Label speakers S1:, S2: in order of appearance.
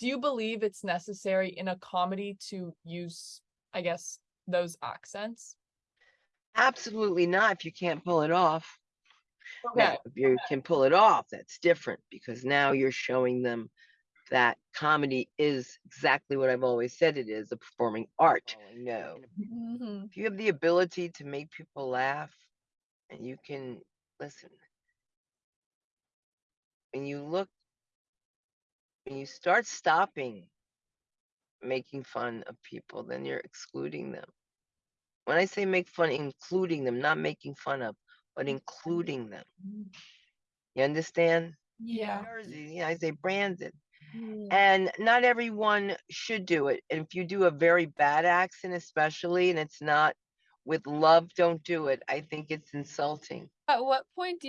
S1: do you believe it's necessary in a comedy to use, I guess, those accents?
S2: Absolutely not if you can't pull it off.
S1: Okay.
S2: Now, if you can pull it off, that's different because now you're showing them that comedy is exactly what I've always said it is, a performing art. No.
S1: Mhm.
S2: If you have the ability to make people laugh and you can listen. When you look when you start stopping making fun of people, then you're excluding them. When I say make fun, including them, not making fun of, but including them. You understand?
S1: Yeah.
S2: Jersey, yeah, I say branded.
S1: Mm.
S2: And not everyone should do it. And if you do a very bad accent, especially, and it's not with love, don't do it. I think it's insulting.
S1: At what point do